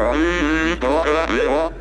Gracias.